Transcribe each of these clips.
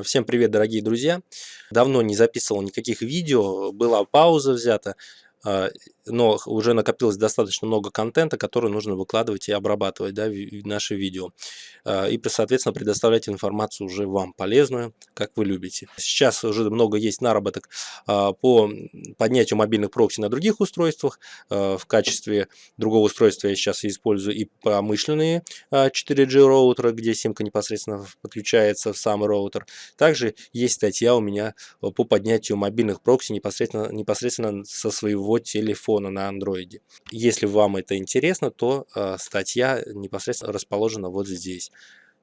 А, всем привет, дорогие друзья! Давно не записывал никаких видео, была пауза взята. А, но уже накопилось достаточно много контента, который нужно выкладывать и обрабатывать да, наши видео. А, и, соответственно, предоставлять информацию уже вам полезную, как вы любите. Сейчас уже много есть наработок а, по поднятию мобильных прокси на других устройствах. В качестве другого устройства я сейчас использую и промышленные 4G роутеры, где симка непосредственно подключается в сам роутер. Также есть статья у меня по поднятию мобильных прокси непосредственно, непосредственно со своего телефона телефона на андроиде. Если вам это интересно, то э, статья непосредственно расположена вот здесь.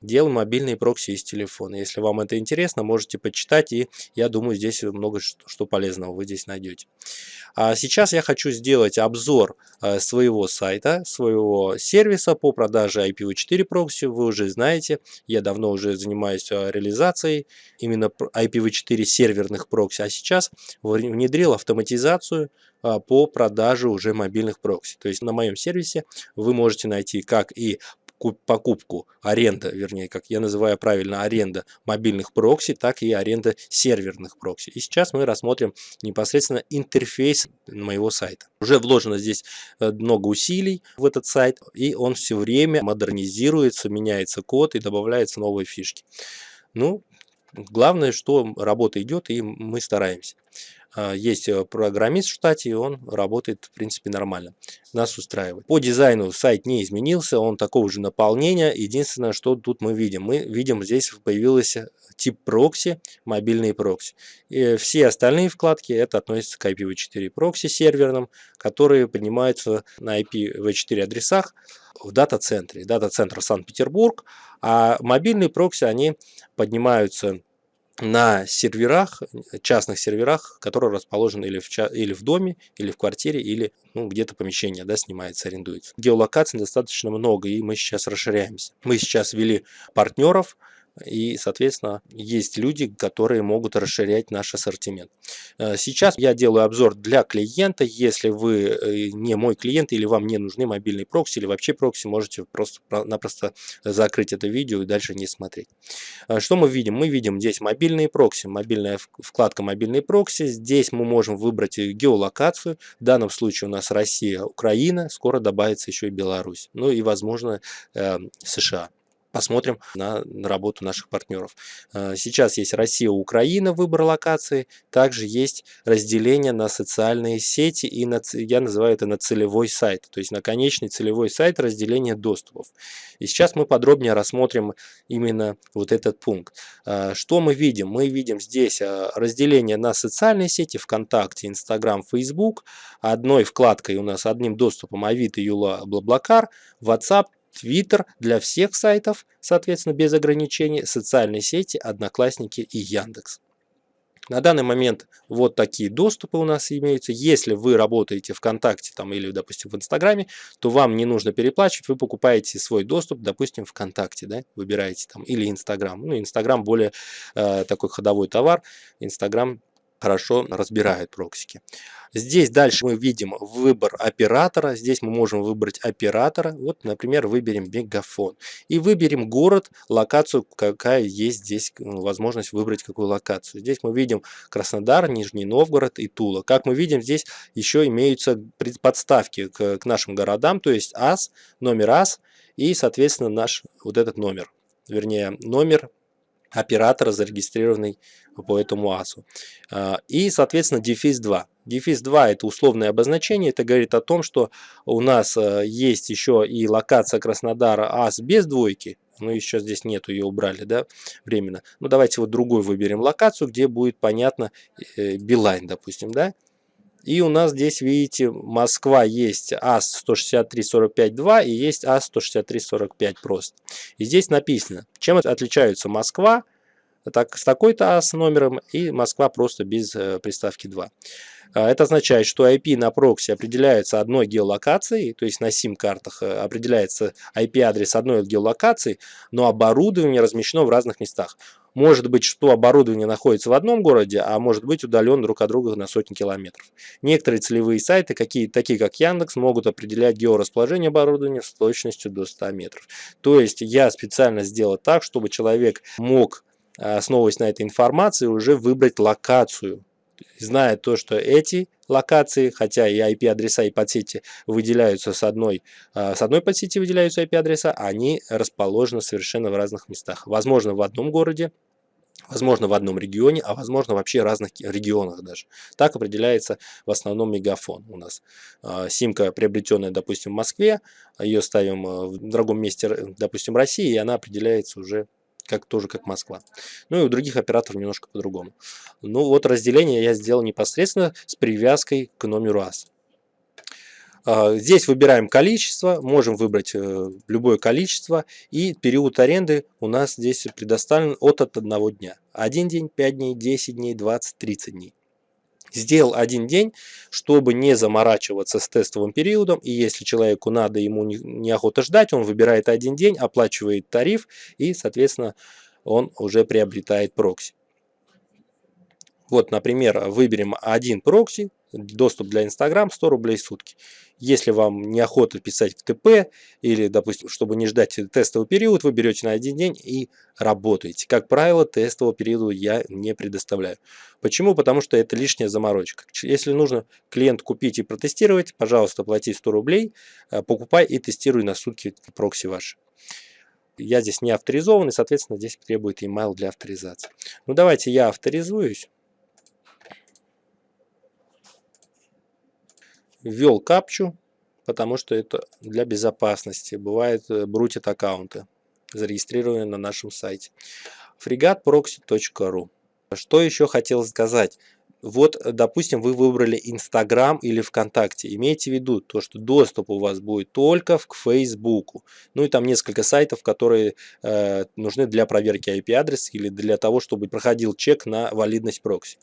Делал мобильные прокси из телефона. Если вам это интересно, можете почитать, и я думаю, здесь много что полезного вы здесь найдете. А сейчас я хочу сделать обзор э, своего сайта, своего сервиса по продаже IPv4 прокси. Вы уже знаете, я давно уже занимаюсь э, реализацией именно IPv4 серверных прокси, а сейчас внедрил автоматизацию э, по продаже уже мобильных прокси. То есть на моем сервисе вы можете найти как и покупку, аренда, вернее, как я называю правильно, аренда мобильных прокси, так и аренда серверных прокси. И сейчас мы рассмотрим непосредственно интерфейс моего сайта. Уже вложено здесь э, много усилий в этот сайт, и он все время модернизируется, меняется код и добавляются новые фишки. Ну, главное, что работа идет, и мы стараемся. А, есть э, программист в штате, и он работает, в принципе, нормально. Нас устраивает. По дизайну сайт не изменился, он такого же наполнения. Единственное, что тут мы видим. Мы видим, здесь появился тип прокси, мобильный прокси. И все остальные вкладки, это относится к IPv4 прокси серверным, которые поднимаются на IPv4 адресах в дата-центре. Дата-центр Санкт-Петербург, а мобильные прокси, они поднимаются на серверах, частных серверах, которые расположены или в, или в доме, или в квартире, или ну, где-то помещение да, снимается, арендуется. Геолокаций достаточно много, и мы сейчас расширяемся. Мы сейчас ввели партнеров, и, соответственно, есть люди, которые могут расширять наш ассортимент. Э, сейчас я делаю обзор для клиента. Если вы э, не мой клиент или вам не нужны мобильные прокси или вообще прокси, можете просто-напросто закрыть это видео и дальше не смотреть. Э, что мы видим? Мы видим здесь мобильные прокси, мобильная вкладка мобильные прокси. Здесь мы можем выбрать геолокацию. В данном случае у нас Россия, Украина, скоро добавится еще и Беларусь. Ну и, возможно, США посмотрим на, работу наших партнеров. Э, сейчас есть Россия, Украина, выбор локации. Также есть разделение на социальные сети и на, я называю это на целевой сайт. То есть на конечный целевой сайт разделение доступов. И сейчас мы подробнее рассмотрим именно вот этот пункт. Э, что мы видим? Мы видим здесь э, разделение на социальные сети ВКонтакте, Инстаграм, Фейсбук. Одной вкладкой у нас одним доступом Авито, Юла, Блаблакар, WhatsApp, Twitter для всех сайтов, соответственно, без ограничений, социальные сети, Одноклассники и Яндекс. На данный момент вот такие доступы у нас имеются. Если вы работаете ВКонтакте там, или, допустим, в Инстаграме, то вам не нужно переплачивать, вы покупаете свой доступ, допустим, ВКонтакте, да, выбираете там, или Инстаграм. Ну, Инстаграм более э, такой ходовой товар, Инстаграм хорошо разбирают проксики. Здесь дальше мы видим выбор оператора. Здесь мы можем выбрать оператора. Вот, например, выберем Мегафон. И выберем город, локацию, какая есть здесь ну, возможность выбрать какую локацию. Здесь мы видим Краснодар, Нижний Новгород и Тула. Как мы видим, здесь еще имеются подставки к, к нашим городам, то есть АС, номер АС и, соответственно, наш вот этот номер. Вернее, номер оператора, зарегистрированный по этому АСу. А, и, соответственно, дефис 2. Дефис 2 это условное обозначение, это говорит о том, что у нас э, есть еще и локация Краснодара АС без двойки, ну еще здесь нету, ее убрали, да, временно. Ну давайте вот другую выберем локацию, где будет понятно э, Билайн, допустим, да. И у нас здесь, видите, Москва есть АС-163-45-2 и есть АС-163-45 просто. И здесь написано, чем отличаются Москва так, с такой-то АС номером и Москва просто без э, приставки 2. А, это означает, что IP на прокси определяется одной геолокацией, то есть на SIM-картах э, определяется IP-адрес одной геолокации, но оборудование размещено в разных местах. Может быть, что оборудование находится в одном городе, а может быть удален друг от друга на сотни километров. Некоторые целевые сайты, какие, такие как Яндекс, могут определять георасположение оборудования с точностью до 100 метров. То есть я специально сделал так, чтобы человек мог основываясь на этой информации, уже выбрать локацию. Зная то, что эти локации, хотя и IP-адреса и подсети выделяются с одной, а, с одной подсети выделяются IP-адреса, они расположены совершенно в разных местах. Возможно, в одном городе, возможно, в одном регионе, а возможно, вообще разных регионах даже. Так определяется в основном мегафон у нас. А, симка, приобретенная, допустим, в Москве, ее ставим а, в другом месте, допустим, России, и она определяется уже как тоже как Москва. Ну и у других операторов немножко по-другому. Ну вот разделение я сделал непосредственно с привязкой к номеру АС. А, здесь выбираем количество, можем выбрать э, любое количество. И период аренды у нас здесь предоставлен от, одного дня. Один день, 5 дней, 10 дней, 20, 30 дней. Сделал один день, чтобы не заморачиваться с тестовым периодом. И если человеку надо, ему неохота ждать, он выбирает один день, оплачивает тариф и, соответственно, он уже приобретает прокси. Вот, например, выберем один прокси, доступ для Instagram 100 рублей в сутки. Если вам неохота писать в ТП или, допустим, чтобы не ждать тестовый период, вы берете на один день и работаете. Как правило, тестового периода я не предоставляю. Почему? Потому что это лишняя заморочка. Если нужно клиент купить и протестировать, пожалуйста, плати 100 рублей, э, покупай и тестируй на сутки прокси ваши. Я здесь не авторизованный, соответственно, здесь требует email для авторизации. Ну, давайте я авторизуюсь. Ввел капчу, потому что это для безопасности. Бывает э, брутит аккаунты, зарегистрированные на нашем сайте. fregatproxy.ru Что еще хотел сказать? Вот, допустим, вы выбрали Инстаграм или ВКонтакте. Имейте в виду то, что доступ у вас будет только к Фейсбуку. Ну и там несколько сайтов, которые э, нужны для проверки IP-адреса или для того, чтобы проходил чек на валидность прокси.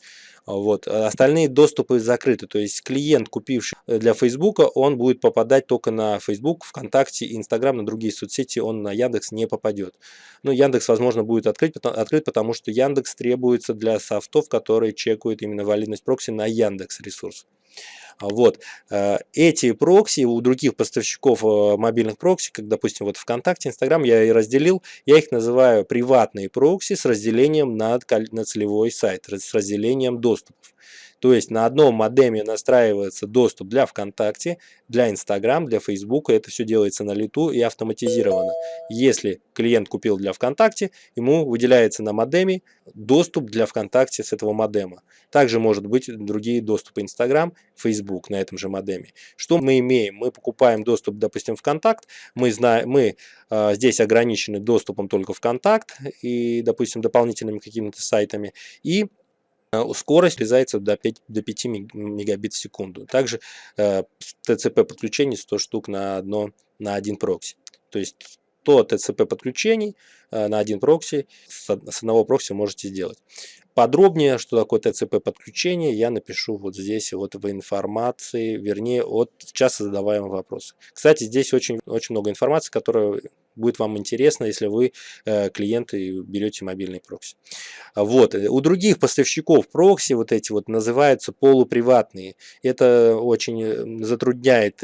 Вот. А остальные доступы закрыты, то есть клиент, купивший для Facebook, он будет попадать только на Facebook, ВКонтакте, Инстаграм, на другие соцсети, он на Яндекс не попадет. Ну, Яндекс, возможно, будет открыть, открыт, потому что Яндекс требуется для софтов, которые чекают именно валидность прокси на Яндекс ресурс. Вот. Э, эти прокси у других поставщиков э, мобильных прокси, как, допустим, вот ВКонтакте, Инстаграм, я и разделил, я их называю приватные прокси с разделением на, на целевой сайт, с разделением доступов. То есть на одном модеме настраивается доступ для ВКонтакте, для Инстаграм, для Фейсбука. Это все делается на лету и автоматизировано. Если клиент купил для ВКонтакте, ему выделяется на модеме доступ для ВКонтакте с этого модема. Также может быть другие доступы Инстаграм, Фейсбук на этом же модеме. Что мы имеем? Мы покупаем доступ, допустим, ВКонтакт. Мы, знаем, мы э, здесь ограничены доступом только ВКонтакт и, допустим, дополнительными какими-то сайтами. И скорость влезается до 5, до 5 мегабит в секунду. Также э, TCP подключение 100 штук на, одно, на один прокси. То есть 100 TCP подключений э, на один прокси с одного прокси можете сделать. Подробнее, что такое TCP подключение, я напишу вот здесь вот в информации, вернее от часто задаваемых вопросов. Кстати, здесь очень, очень много информации, которая будет вам интересно, если вы э, клиенты берете мобильный прокси. Вот. У других поставщиков прокси вот эти вот называются полуприватные. Это очень э, затрудняет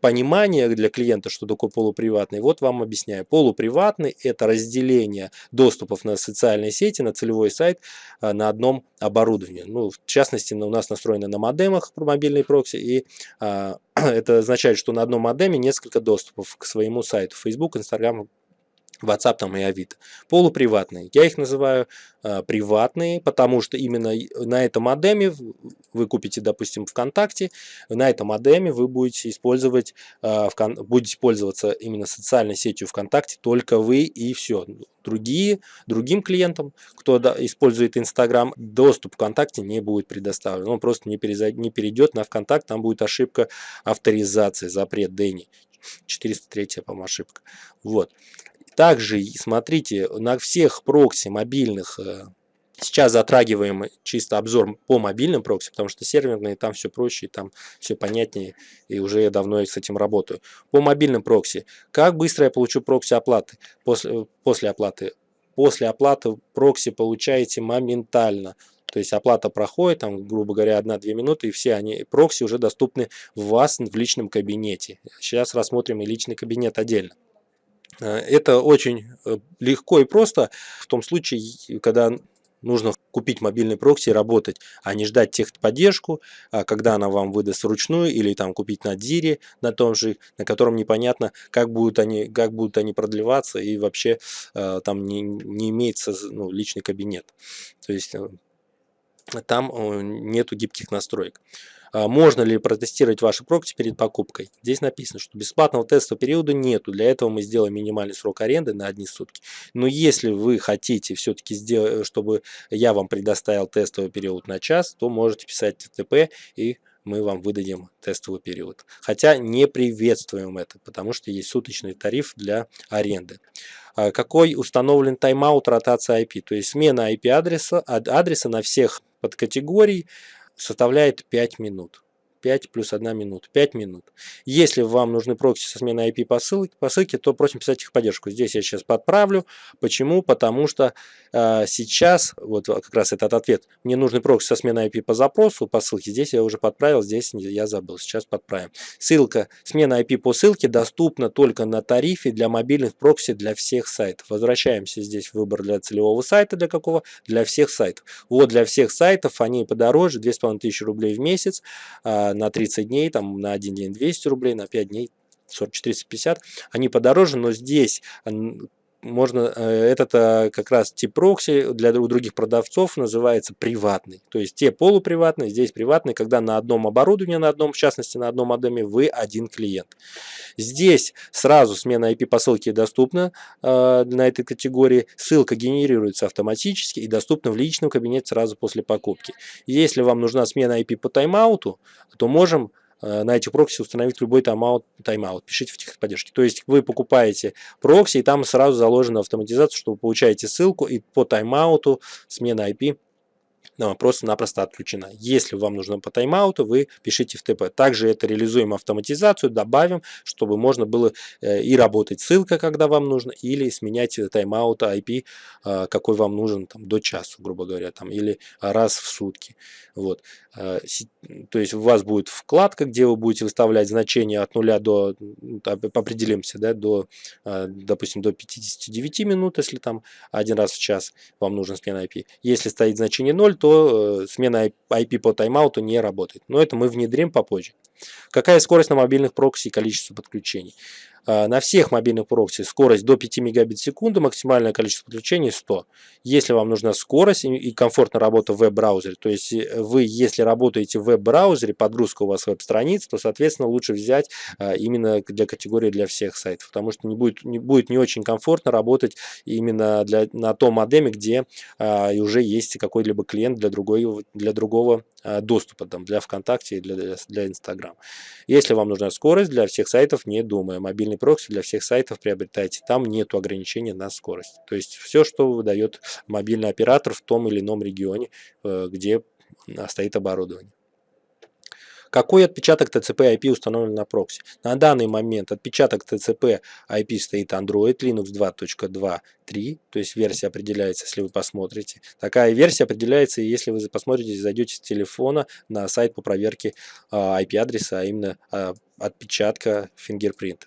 понимание для клиента, что такое полуприватный, вот вам объясняю. Полуприватный – это разделение доступов на социальные сети, на целевой сайт а, на одном оборудовании. Ну, в частности, у нас настроено на модемах мобильный прокси, и а, это означает, что на одном модеме несколько доступов к своему сайту. Facebook, Instagram, WhatsApp там и Авито. Полуприватные. Я их называю э, приватные, потому что именно на этом модеме вы купите, допустим, ВКонтакте, на этом модеме вы будете использовать, э, будете пользоваться именно социальной сетью ВКонтакте только вы и все. Другие, другим клиентам, кто использует Инстаграм, доступ ВКонтакте не будет предоставлен. Он просто не, перезайд, не перейдет на ВКонтакт, там будет ошибка авторизации, запрет Дэнни. 403, по-моему, ошибка. Вот. Также, смотрите, на всех прокси мобильных, э, сейчас затрагиваем чисто обзор по мобильным прокси, потому что серверные там все проще, там все понятнее, и уже я давно с этим работаю. По мобильным прокси, как быстро я получу прокси оплаты после, после оплаты? После оплаты прокси получаете моментально. То есть оплата проходит, там, грубо говоря, 1-2 минуты, и все они, прокси уже доступны у вас в личном кабинете. Сейчас рассмотрим и личный кабинет отдельно. Э, это очень э, легко и просто в том случае, когда нужно купить мобильный прокси и работать, а не ждать техподдержку, а когда она вам выдаст вручную, или там купить на Дире, на том же, на котором непонятно, как будут они, как будут они продлеваться, и вообще э, там не, не имеется ну, личный кабинет. То есть там нету гибких настроек. А, можно ли протестировать ваши прокси перед покупкой? Здесь написано, что бесплатного тестового периода нету. Для этого мы сделаем минимальный срок аренды на одни сутки. Но если вы хотите все-таки сделать, чтобы я вам предоставил тестовый период на час, то можете писать ТТП и мы вам выдадим тестовый период. Хотя не приветствуем это, потому что есть суточный тариф для аренды. А какой установлен тайм-аут ротация IP? То есть смена IP-адреса адреса на всех подкатегорий составляет 5 минут. 5 плюс 1 минута, 5 минут. Если вам нужны прокси со сменой IP по ссылке, по ссылке то просим писать в техподдержку. Здесь я сейчас подправлю. Почему? Потому что э, сейчас, вот как раз этот ответ, мне нужны прокси со сменой IP по запросу, по ссылке. Здесь я уже подправил, здесь я забыл. Сейчас подправим. Ссылка, смена IP по ссылке доступна только на тарифе для мобильных прокси для всех сайтов. Возвращаемся здесь в выбор для целевого сайта. Для какого? Для всех сайтов. Вот для всех сайтов они подороже, 2500 рублей в месяц. Э, на 30 дней, там на один день 200 рублей, на 5 дней 40, 450, они подороже, но здесь можно, э, этот э, как раз тип прокси для других продавцов называется приватный. То есть те полуприватные, здесь приватный, когда на одном оборудовании, на одном, в частности на одном модеме, вы один клиент. Здесь сразу смена IP посылки доступна э, на этой категории. Ссылка генерируется автоматически и доступна в личном кабинете сразу после покупки. Если вам нужна смена IP по тайм-ауту, то можем на этих прокси установить любой тайм-аут, тайм-аут. Пишите в техподдержке. То есть вы покупаете прокси, и там сразу заложена автоматизация, что вы получаете ссылку, и по тайм-ауту смена IP просто-напросто отключена. Если вам нужно по тайм-ауту, вы пишите в ТП. Также это реализуем автоматизацию, добавим, чтобы можно было э, и работать ссылка, когда вам нужно, или сменять тайм-аут IP, э, какой вам нужен там, до часу, грубо говоря, там, или раз в сутки. Вот. Э, то есть у вас будет вкладка, где вы будете выставлять значение от нуля до, определимся, да, до, допустим, до 59 минут, если там один раз в час вам нужен смена IP. Если стоит значение 0, то то э, смена IP по тайм-ауту не работает. Но это мы внедрим попозже. Какая скорость на мобильных прокси и количество подключений? А, на всех мобильных прокси скорость до 5 мегабит в секунду, максимальное количество подключений 100. Если вам нужна скорость и комфортная работа в веб-браузере, то есть э, вы, если работаете в веб-браузере, подгрузка у вас веб-страниц, то, соответственно, лучше взять а, именно для категории для всех сайтов, потому что не будет не, будет не очень комфортно работать именно для, на том модеме, где а, уже есть какой-либо клиент для, другой, для другого доступа, там, для ВКонтакте и для, для Инстаграм. Если вам нужна скорость, для всех сайтов не думая. Мобильный прокси для всех сайтов приобретайте. Там нет ограничения на скорость. То есть все, что выдает мобильный оператор в том или ином регионе, э, где стоит оборудование. Какой отпечаток TCP IP установлен на прокси? На данный момент отпечаток TCP IP стоит Android Linux 2.2.3, то есть версия определяется, если вы посмотрите. Такая версия определяется, если вы посмотрите, зайдете с телефона на сайт по проверке IP-адреса, а именно а, отпечатка фингерпринта.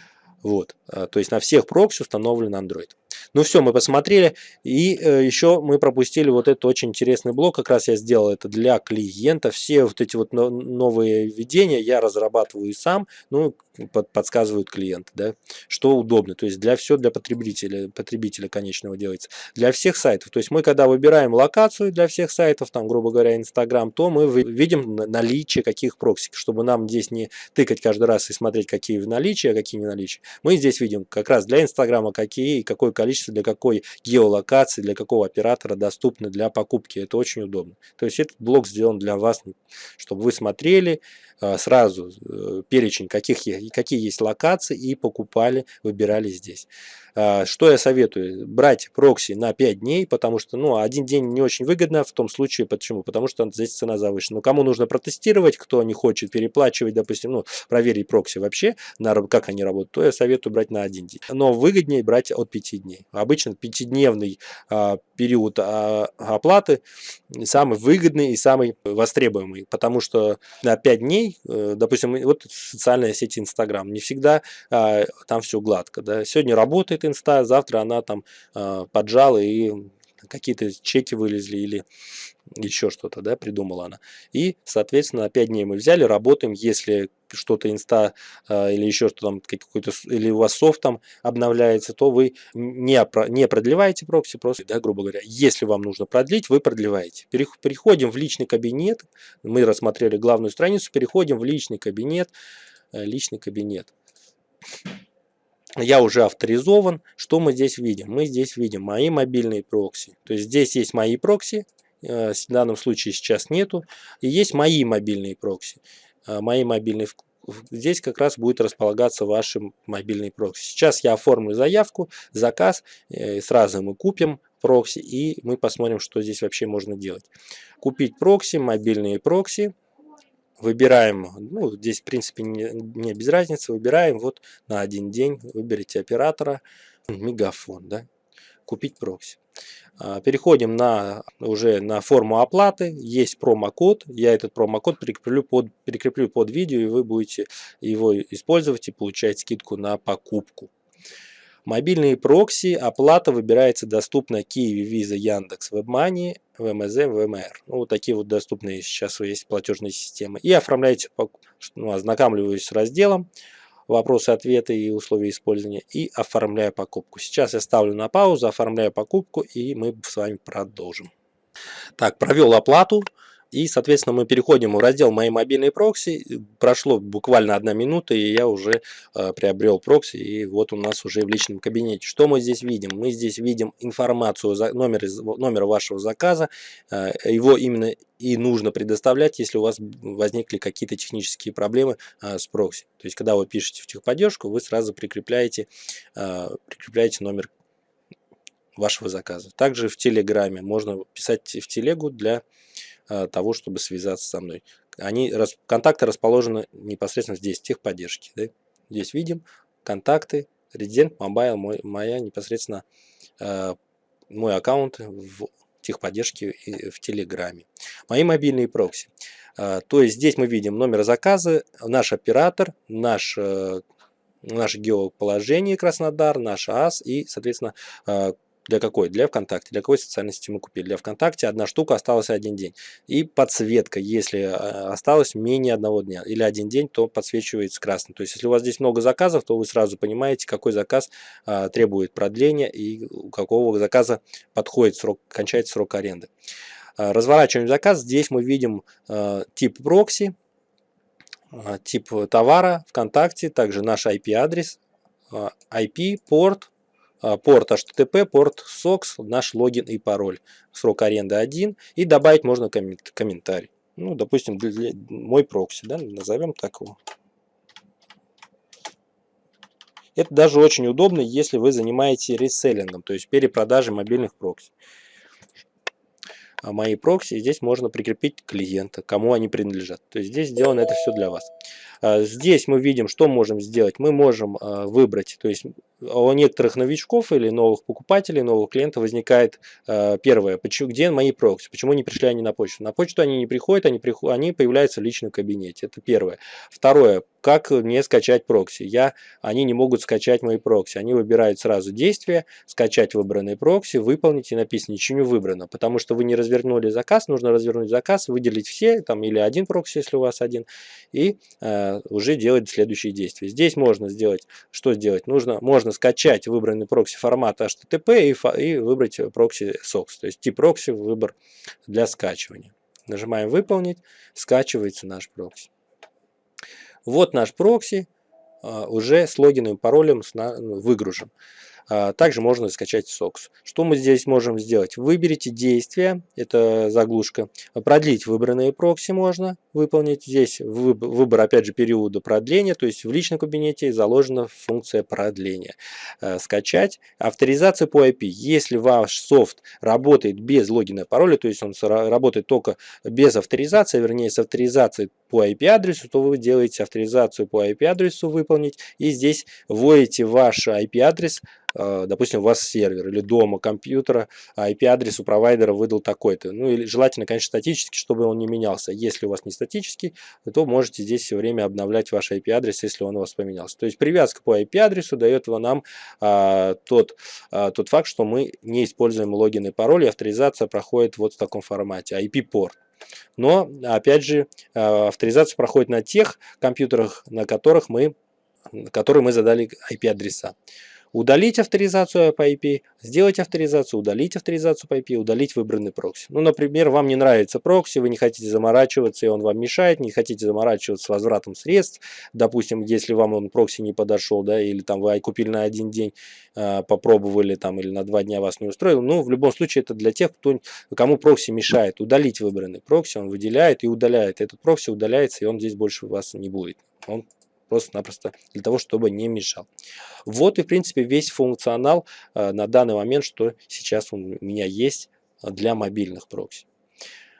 Вот, а, то есть на всех прокси установлен Android. Ну все, мы посмотрели. И э, еще мы пропустили вот этот очень интересный блок. Как раз я сделал это для клиента. Все вот эти вот новые введения я разрабатываю сам. Ну, под, подсказывают клиенты, да, что удобно. То есть для все для потребителя, потребителя конечного делается. Для всех сайтов. То есть мы когда выбираем локацию для всех сайтов, там, грубо говоря, Инстаграм, то мы видим наличие каких прокси, чтобы нам здесь не тыкать каждый раз и смотреть, какие в наличии, а какие не наличие. Мы здесь видим как раз для Инстаграма какие и какое количество для какой геолокации, для какого оператора доступны для покупки. Это очень удобно. То есть этот блок сделан для вас, чтобы вы смотрели э, сразу э, перечень, каких, какие есть локации и покупали, выбирали здесь. А, что я советую? Брать прокси на 5 дней, потому что ну, один день не очень выгодно в том случае. Почему? Потому что здесь цена завышена. Но кому нужно протестировать, кто не хочет переплачивать, допустим, ну, проверить прокси вообще, на, как они работают, то я советую брать на один день. Но выгоднее брать от 5 дней. Обычно пятидневный а, период а, оплаты самый выгодный и самый востребуемый, потому что на 5 дней дней, э, допустим, вот социальная сеть Инстаграм, не всегда а, там все гладко. Да? Сегодня работает Инста, завтра она там а, поджала и какие-то чеки вылезли или еще что-то, да, придумала она. И, соответственно, 5 дней мы взяли, работаем, если что-то инста э, или еще что там какой-то или у вас софт там обновляется, то вы не, не продлеваете прокси, просто, да, грубо говоря, если вам нужно продлить, вы продлеваете. Переходим в личный кабинет, мы рассмотрели главную страницу, переходим в личный кабинет, э, личный кабинет я уже авторизован. Что мы здесь видим? Мы здесь видим мои мобильные прокси. То есть здесь есть мои прокси, э, в данном случае сейчас нету. И есть мои мобильные прокси. Э, мои мобильные Здесь как раз будет располагаться ваши мобильные прокси. Сейчас я оформлю заявку, заказ, э, сразу мы купим прокси и мы посмотрим, что здесь вообще можно делать. Купить прокси, мобильные прокси выбираем, ну, здесь в принципе не, не без разницы, выбираем вот на один день, выберите оператора, мегафон, да, купить прокси. А, переходим на, уже на форму оплаты, есть промокод, я этот промокод прикреплю под, прикреплю под видео, и вы будете его использовать и получать скидку на покупку. Мобильные прокси, оплата выбирается доступна Киеве, Visa, Яндекс, WebMoney, ВМЗ, ВМР. Ну, вот такие вот доступные сейчас есть платежные системы. И оформляете, ну, ознакомливаюсь с разделом, вопросы, ответы и условия использования и оформляю покупку. Сейчас я ставлю на паузу, оформляю покупку и мы с вами продолжим. Так, провел оплату. И, соответственно, мы переходим в раздел «Мои мобильные прокси». Прошло буквально одна минута, и я уже э, приобрел прокси, и вот у нас уже в личном кабинете. Что мы здесь видим? Мы здесь видим информацию, номер, номер вашего заказа. Э, его именно и нужно предоставлять, если у вас возникли какие-то технические проблемы э, с прокси. То есть, когда вы пишете в техподдержку, вы сразу прикрепляете, э, прикрепляете номер вашего заказа. Также в Телеграме можно писать в телегу для того, чтобы связаться со мной. Они, контакты расположены непосредственно здесь, техподдержки. Да? Здесь видим контакты, Resident, Mobile, моя непосредственно э, мой аккаунт в техподдержке в Телеграме. Мои мобильные прокси. Э, то есть здесь мы видим номер заказа, наш оператор, наш наше геоположение Краснодар, наш АС и, соответственно, для какой? Для ВКонтакте. Для какой социальной сети мы купили? Для ВКонтакте одна штука осталась один день. И подсветка, если э, осталось менее одного дня или один день, то подсвечивается красным. То есть, если у вас здесь много заказов, то вы сразу понимаете, какой заказ а, требует продления и у какого заказа подходит срок, кончается срок аренды. А, разворачиваем заказ. Здесь мы видим а, тип прокси, а, тип товара ВКонтакте, также наш IP-адрес, а, IP, порт, порт HTTP, порт SOX, наш логин и пароль. Срок аренды 1. И добавить можно комментарий. Ну, допустим, для, для, мой прокси, да, назовем так его. Это даже очень удобно, если вы занимаетесь реселлингом, то есть перепродажей мобильных прокси. А мои прокси здесь можно прикрепить клиента, кому они принадлежат. То есть здесь сделано это все для вас. А, здесь мы видим, что можем сделать. Мы можем выбрать, то есть у некоторых новичков или новых покупателей, новых клиентов возникает э, первое, почему, где мои прокси, почему не пришли они на почту. На почту они не приходят, они, приход, они появляются в личном кабинете, это первое. Второе, как мне скачать прокси. Я, они не могут скачать мои прокси, они выбирают сразу действие, скачать выбранный прокси, выполнить и написано ничего не выбрано, потому что вы не развернули заказ, нужно развернуть заказ, выделить все, там или один прокси, если у вас один, и э, уже делать следующие действия. Здесь можно сделать, что сделать? Нужно, можно скачать выбранный прокси формат HTTP и, и выбрать прокси SOCKS, то есть тип прокси выбор для скачивания. Нажимаем «Выполнить», скачивается наш прокси. Вот наш прокси а, уже с логином и паролем выгружен. А, также можно скачать SOCKS. Что мы здесь можем сделать? Выберите действие, это заглушка. Продлить выбранные прокси можно выполнить. Здесь выбор, опять же, периода продления, то есть в личном кабинете заложена функция продления. А, скачать. Авторизация по IP. Если ваш софт работает без логина и пароля, то есть он работает только без авторизации, вернее с авторизацией по IP-адресу, то вы делаете авторизацию по IP-адресу выполнить и здесь вводите ваш IP-адрес допустим, у вас сервер или дома компьютера, а IP-адрес у провайдера выдал такой-то. Ну, или желательно, конечно, статически, чтобы он не менялся. Если у вас не статический, то можете здесь все время обновлять ваш IP-адрес, если он у вас поменялся. То есть привязка по IP-адресу дает нам а, тот, а, тот факт, что мы не используем логин и пароль, и авторизация проходит вот в таком формате, IP-порт. Но, опять же, а, авторизация проходит на тех компьютерах, на которых мы, которые мы задали IP-адреса удалить авторизацию по IP, сделать авторизацию, удалить авторизацию по IP, удалить выбранный прокси. Ну, например, вам не нравится прокси, вы не хотите заморачиваться, и он вам мешает, не хотите заморачиваться с возвратом средств. Допустим, если вам он прокси не подошел, да, или там вы купили на один день, э, попробовали там, или на два дня вас не устроил. Ну, в любом случае, это для тех, кто, кому прокси мешает. Удалить выбранный прокси, он выделяет и удаляет. Этот прокси удаляется, и он здесь больше вас не будет. Он просто-напросто для того, чтобы не мешал. Вот и, в принципе, весь функционал э, на данный момент, что сейчас у меня есть для мобильных прокси.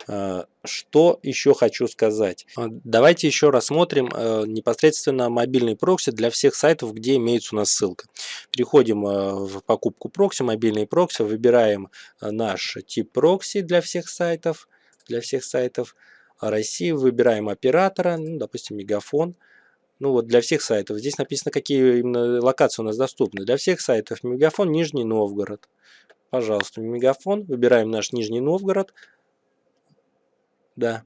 Э, что еще хочу сказать? Э, давайте еще рассмотрим непосредственно мобильный прокси для всех сайтов, где имеется у нас ссылка. Переходим в покупку прокси, мобильный прокси, выбираем наш тип прокси для всех сайтов, для всех сайтов России, выбираем оператора, ну, допустим, Мегафон ну вот для всех сайтов. Здесь написано, какие именно локации у нас доступны. Для всех сайтов Мегафон Нижний Новгород. Пожалуйста, Мегафон. Выбираем наш Нижний Новгород. Да.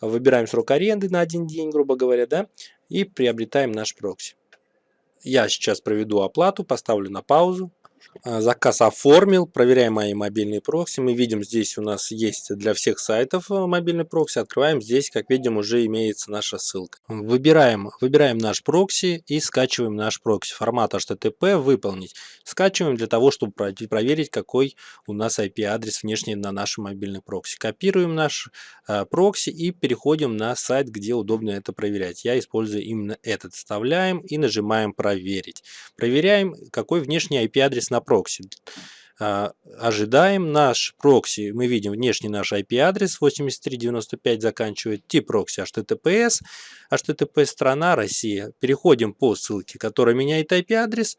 Выбираем срок аренды на один день, грубо говоря, да. И приобретаем наш прокси. Я сейчас проведу оплату, поставлю на паузу. А, заказ оформил, проверяем мои мобильные прокси. Мы видим, здесь у нас есть для всех сайтов э, мобильный прокси. Открываем, здесь, как видим, уже имеется наша ссылка. Выбираем, выбираем наш прокси и скачиваем наш прокси. Формат HTTP выполнить. Скачиваем для того, чтобы проверить, какой у нас IP-адрес внешний на нашем мобильном прокси. Копируем наш э, прокси и переходим на сайт, где удобно это проверять. Я использую именно этот. Вставляем и нажимаем проверить. Проверяем, какой внешний IP-адрес на прокси. А, ожидаем наш прокси, мы видим внешний наш IP-адрес 8395 заканчивает, тип прокси HTTPS, HTTP страна Россия. Переходим по ссылке, которая меняет IP-адрес,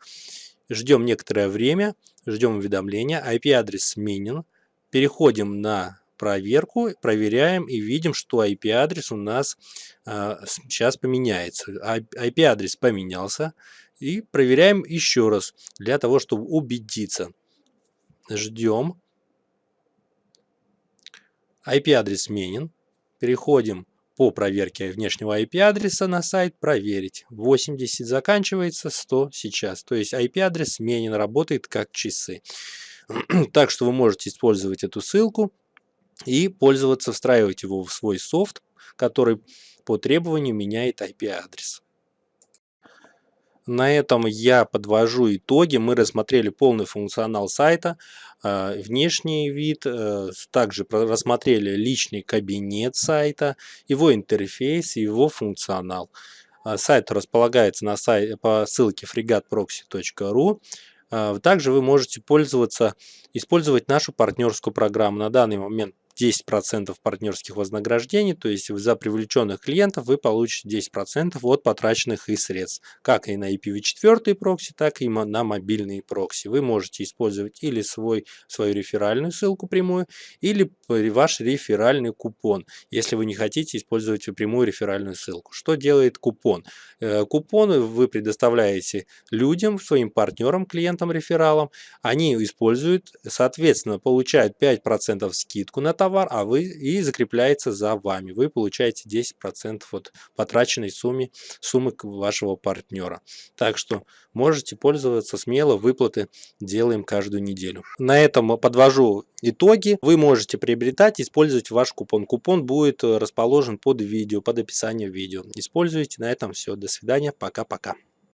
ждем некоторое время, ждем уведомления, IP-адрес сменен, переходим на проверку, проверяем и видим, что IP-адрес у нас а, сейчас поменяется. IP-адрес поменялся, и проверяем еще раз, для того, чтобы убедиться. Ждем. IP-адрес сменен. Переходим по проверке внешнего IP-адреса на сайт «Проверить». 80 заканчивается, 100 сейчас. То есть IP-адрес сменен, работает как часы. так что вы можете использовать эту ссылку и пользоваться, встраивать его в свой софт, который по требованию меняет IP-адрес. На этом я подвожу итоги. Мы рассмотрели полный функционал сайта, э, внешний вид, э, также рассмотрели личный кабинет сайта, его интерфейс и его функционал. Э, сайт располагается на сайте, по ссылке fregatproxy.ru. Также вы можете пользоваться, использовать нашу партнерскую программу. На данный момент 10% партнерских вознаграждений, то есть за привлеченных клиентов вы получите 10% от потраченных и средств, как и на IPv4 прокси, так и на мобильные прокси. Вы можете использовать или свой, свою реферальную ссылку прямую, или ваш реферальный купон, если вы не хотите использовать прямую реферальную ссылку. Что делает купон? Э, купоны вы предоставляете людям, своим партнерам, клиентам, рефералам, они используют, соответственно, получают 5% скидку на товар, товар, а вы и закрепляется за вами. Вы получаете 10% от потраченной суммы, суммы вашего партнера. Так что можете пользоваться смело, выплаты делаем каждую неделю. На этом подвожу итоги. Вы можете приобретать, использовать ваш купон. Купон будет расположен под видео, под описанием видео. Используйте. На этом все. До свидания. Пока-пока.